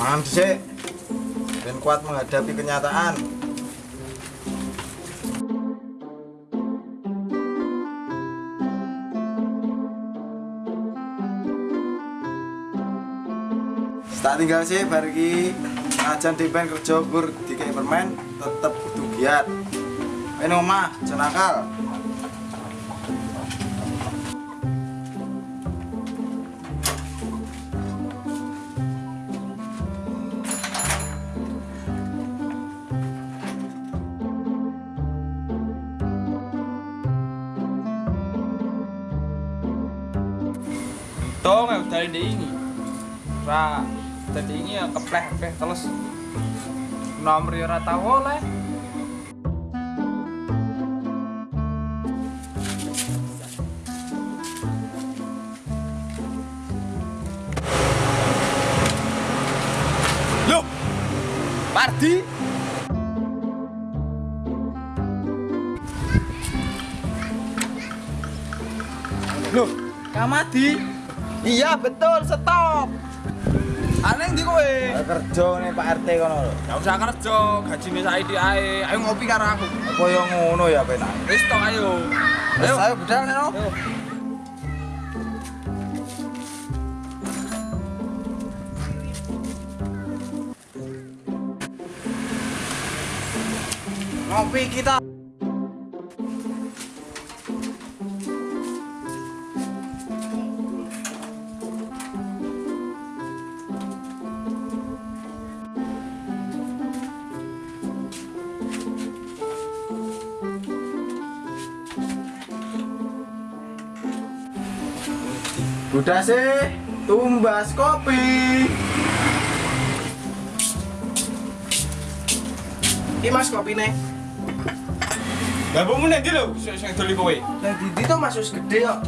tenang dhisik. Dan kuat menghadapi kenyataan. Tak tinggal sih bagi ajan dipen kerja gur dikai permen tetep kudu giat. Ini omah jenakal Tong dari ini. Ra dari ini ya kepleh kepleh terus nomor ya ora tau oleh. Loh, Pardi. Loh, Kamadi. Iya betul stop Aneh ndi kowe? kerja nih Pak RT kono lho Gak usah kerja, gajine saiki ae. Ayo ngopi karo aku. apa yang ngono ya penak Wis tok ayo. Ayo, Ayo. ayo budal nih no. Ayo. Ngopi kita. Udah sih, tumbas kopi. Iki Mas kopine. Lah mbokmu nek ndi lho sing doli kowe? Lah Didi to Mas wis gede kok.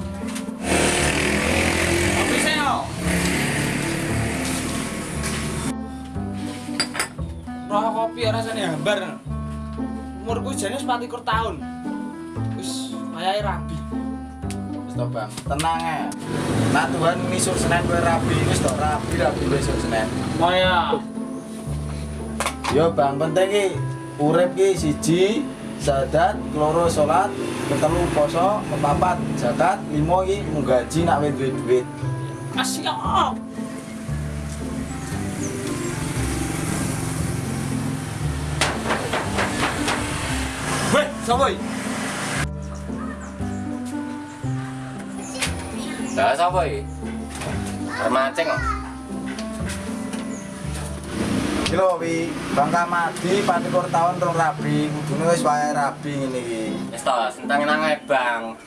Kopi sing yo. Roh kopi rasane hambar. Umurku jane 24 tahun. Wis wayahe rabi. To, Bang. Tenang ya. Nah Tuhan misur Senin kowe rabi, wis to rabi rabi besok Senin. Maya. Yo Bang, penting ki urip ki siji sadat, keloro salat, ketelu poso, kepapat zakat, limo ki menggaji nak wis duwe duit. Asyik. Weh, sapa Lah sapa iki? Remancing kok. Iki lho wi, Bang Kamadi patikur tahun rong rabi, kudune wis wayahe rabi ngene iki. Wis to, senteng nang ae, Bang.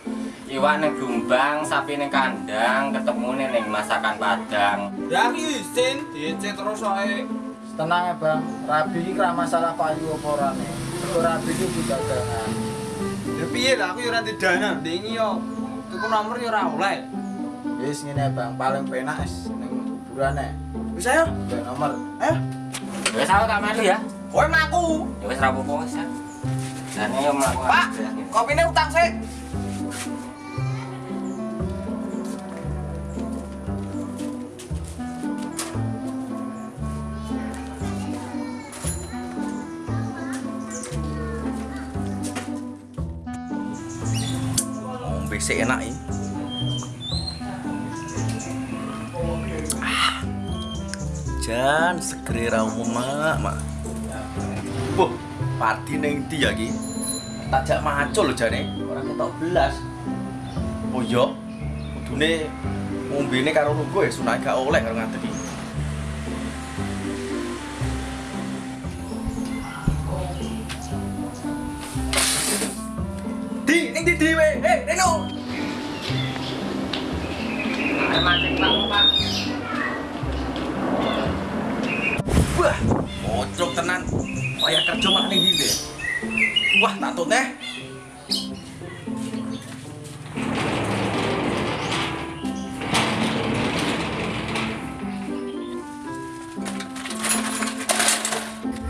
Iwak ning Gumbang, sapi ning kandang, ketemu ning masakan Padang. Ya iki isin, diece terus ae. Tenang ya Bang, rabi iki ra masalah payu apa orane. Terus rabi iki dagangan. Ya piye lah aku ora ndek dana, ndek yo. Tuku nomor ora oleh. Wis ngene Bang, paling penak wis ning kuburane. Wis ayo. Duwe nomor. Ayo. Wis aku tak melu ya. Kowe mlaku. Ya wis ra apa-apa wis ya. Jane yo mlaku. Pak, kopine utang sik. Sik enak iki. Jan segere ra umum mak, mak. Wah, party ning ndi ya iki? Tajak macul jane, ora ketok belas. Oh iya, kudune ngombene karo lungguh ya sunah gak oleh karo ngadeg iki. Di, ning ndi dhewe? Eh, Reno. Remancing Pak, Pak. Wah, pocok tenan. Kaya kerja mak ning ndi. Wah, tak teh.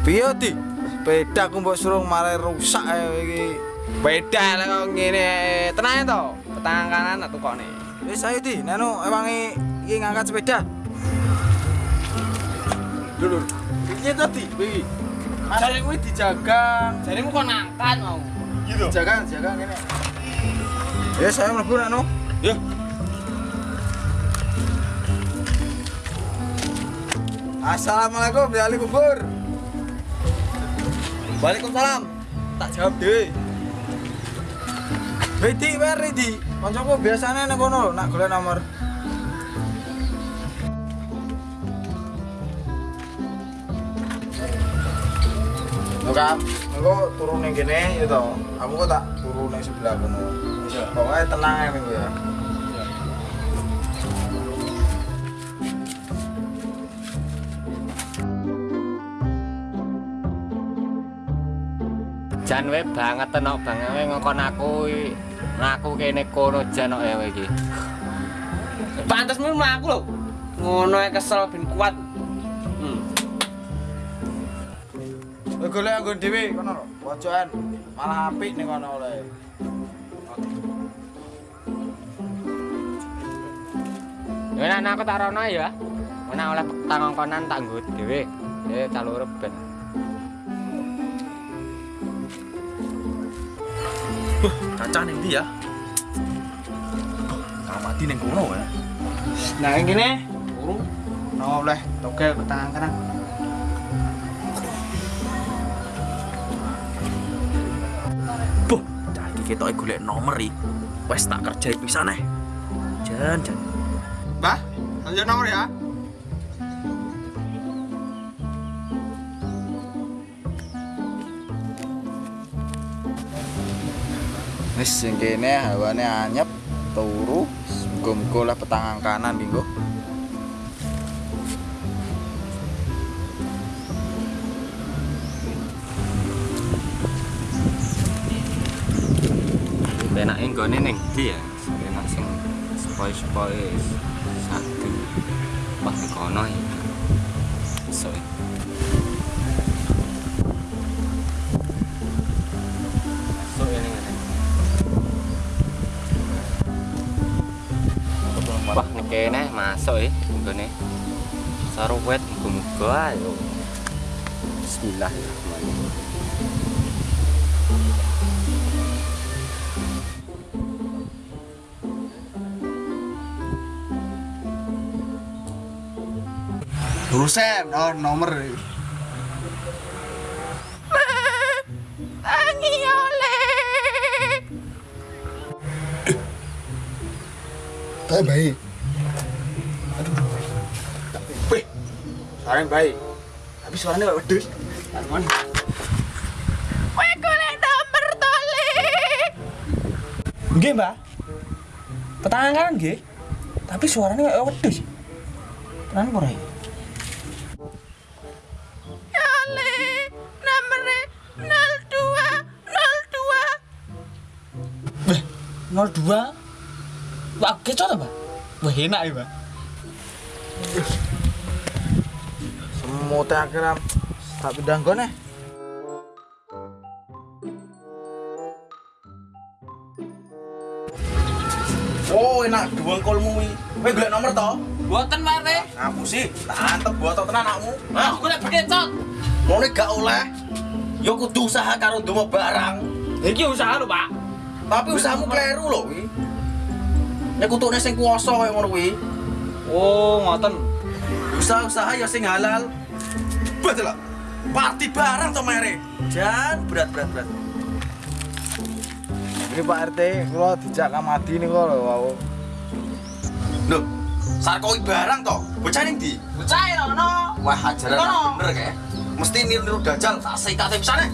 Piye di? Sepeda aku mbok suruh malah rusak ae iki. Beda lah kok ngene. Tenang to. Petang kanan tak tukone. Wis ayo di, neno ewangi iki ngangkat sepeda. Dulu. Iki tadi, iki. Jare kuwi dijaga, Jarimu kok nangkan mau. gitu. Jaga, jaga kene. Ya saya mlebu nak no. Ya. Assalamualaikum ya ahli kubur. Waalaikumsalam. Tak jawab dhewe. Ridi, wer Ridi. Kancaku biasane nang kono nak golek nomor. Oke, aku turun ning kene ya to. Aku kok tak turun ning sebelah kono. Pokoknya tenang ya minggu ya. Jan we banget tenok banget we ngokon aku ngaku kene kono jan kok ewe iki. Pantes mu aku lho. Ngono ae kesel ben kuat. Golek anggo dhewe kono lho, pojokan. Malah apik ning kono oleh. Ya nek aku tak rono ya. Nek oleh tangongkonan tak nggo dhewe. Eh calurep ben. Kaca ning ndi ya? Kau mati ning kono ya. Nah, yang gini. Turu. Nah, oleh togel ke tangan kanan. Ketoke golek nomor iki. Wes tak kerjai pisan eh. Jan, jan. Bah, lanjut nomor ya. Wis sing kene hawane anyep, turu, muga-muga lah petangan kanan minggu. Penake nggone ning ndi ya? Enak sing spoi-spoi satu. Wah, di kono ya. So, So ini ngene. Wah, masuk ya nggone. Sarwet muga-muga ayo. Bismillahirrahmanirrahim. Dosen, oh nomor. Tangi baik. Aduh. Wih. Suaranya baik. Tapi suaranya gak wedus. Aman. Nggih, Mbak. Petangan kanan nggih. Tapi suaranya kayak wedhus. Tenan ora iki? 02. Wah, kecot apa? Wah, enak ya, Mbak. Semutnya akhirnya tak pindah gone. Oh, enak dua kolmu wi. Kowe golek nomor to? Buatan Pak RT. Aku sih, tak antep buat tenan anakmu. Nah, aku lek bekecot. Ngene gak oleh. Ya kudu usaha karo ndomo barang. Iki usaha lho, Pak. Tapi usahamu kleru lho wi. Nek kutune sing kuwasa kaya ngono kuwi. Oh, ngoten. Usaha-usaha ya sing halal. Betul lah. Party barang to mere. Jan berat berat berat. Ini Pak RT, kalau dijak kamadi nih kalau wow. Loh, sarkoi barang toh, bocah ning di. Bocah ya ono. Wah, ajaran bener kayak. Mesti niru-niru dajal, tak sikate pisane.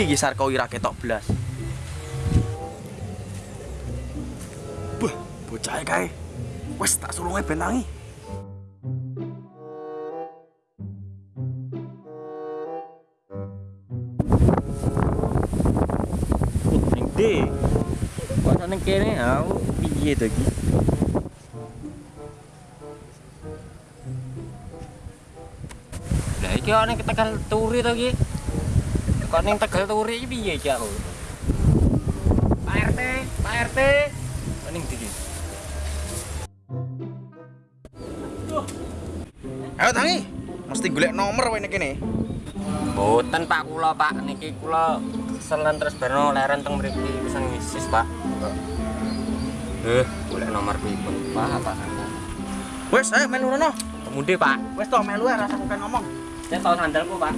Endi iki Sarkowi ra ketok blas. Buh, bocah kae. Wes tak sulunge ben tangi. Ning ndi? Kok ning kene aku piye to iki? Lah iki ning Tegal Turi to iki? kok ini Tegal Turi ini ya iki aku Pak RT Pak RT ini ndi Ayo tangi. Mesti golek nomor ini kini kene. Pak kula Pak. Niki kula Selan terus berno leren teng mriki. Bisa ngisis Pak. Eh, golek nomor pripun Pak Pak? Wes, ayo melu rono. Temudi, Pak. Wes toh melu rasa bukan ngomong. Saya tahu sandalku, Pak.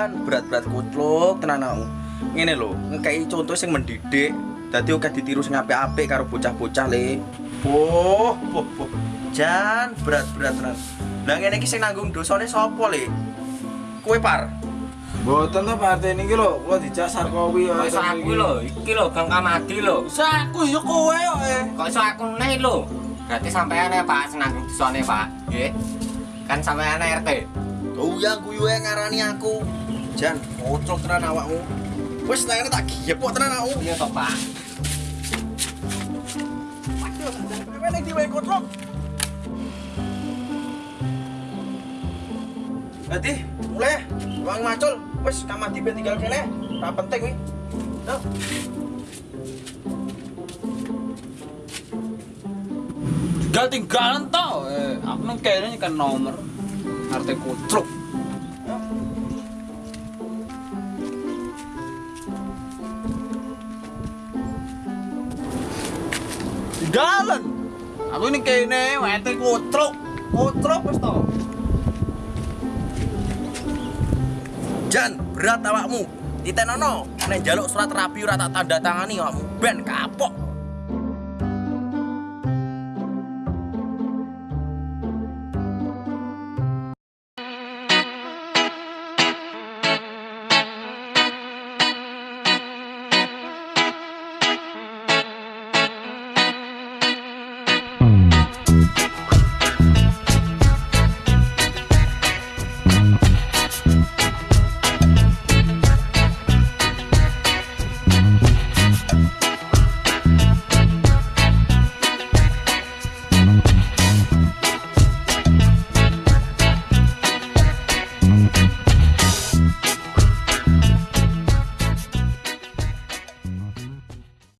Jan berat-berat kutluk tenan aku. Ngene lho, ngekei contoh sing mendidik. Dadi oke ditiru sing apik-apik karo bocah-bocah le. Poh, poh, poh. Jan berat-berat tenan. Lah ngene iki sing nanggung dosane sapa le? Kowe par. Mboten to Pak RT niki lho, kula dijak Sarkowi ya. Iso aku lho, iki lho Gang Kamadi lho. Saku ya kowe kok eh. Kok iso aku neh lho? Berarti sampean ya Pak senang disone Pak. Nggih. Kan sampean RT. Guyang guyuhe ngarani aku. Jan, kutluk tenan awakmu. Wes nang tak giyepok tenan aku. Iya toh Pak. Diwe. Nanti mulai uang macul, wes kamar tipe tinggal kene, tak penting wi. Yo. tinggal tinggalan tau eh, aku nang kene kan nomor arti kucruk ini kene wete kucruk kucruk wis tau Jan, berat awakmu. Titenono, nek njaluk surat rapi ora tak tanda tangani awakmu ben kapok.